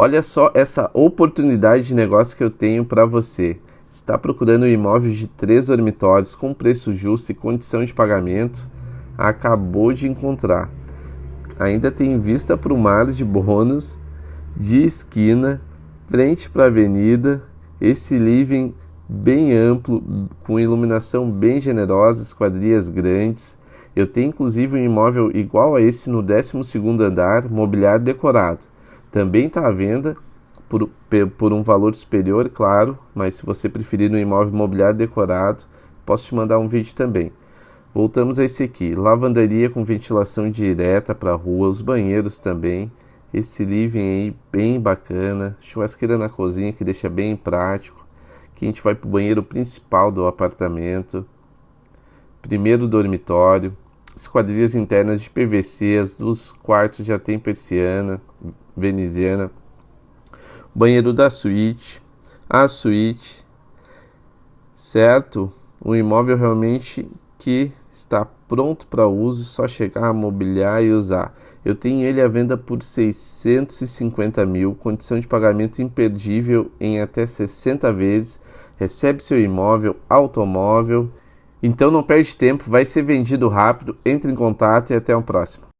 Olha só essa oportunidade de negócio que eu tenho para você. Está procurando um imóvel de três dormitórios com preço justo e condição de pagamento? Acabou de encontrar. Ainda tem vista para o mar de bônus, de esquina, frente para a avenida, esse living bem amplo, com iluminação bem generosa, esquadrias grandes. Eu tenho inclusive um imóvel igual a esse no 12º andar, mobiliário decorado. Também está à venda por, por um valor superior, claro, mas se você preferir um imóvel mobiliário decorado, posso te mandar um vídeo também. Voltamos a esse aqui, lavanderia com ventilação direta para a rua, os banheiros também. Esse living aí bem bacana, churrasqueira na cozinha que deixa bem prático. Aqui a gente vai para o banheiro principal do apartamento. Primeiro dormitório, esquadrias internas de PVC, as dos quartos já tem persiana veneziana, banheiro da suíte, a suíte, certo? Um imóvel realmente que está pronto para uso, só chegar, mobiliar e usar. Eu tenho ele à venda por 650 mil, condição de pagamento imperdível em até 60 vezes, recebe seu imóvel, automóvel. Então não perde tempo, vai ser vendido rápido, entre em contato e até o próximo.